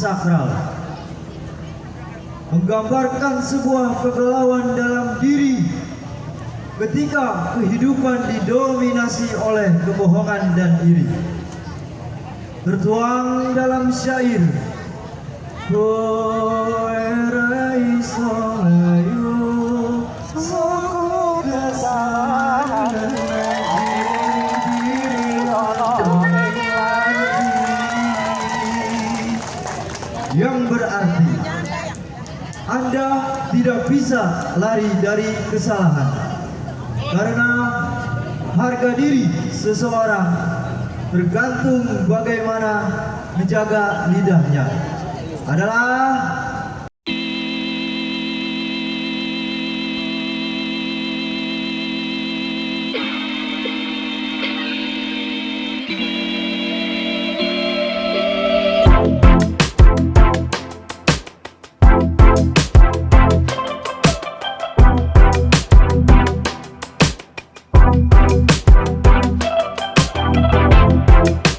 sakral. Menggambarkan sebuah kegalauan dalam diri ketika kehidupan didominasi oleh kebohongan dan iri. Tertuang dalam syair Anda tidak bisa lari dari kesalahan. Karena harga diri seseorang tergantung bagaimana menjaga lidahnya. Adalah Thank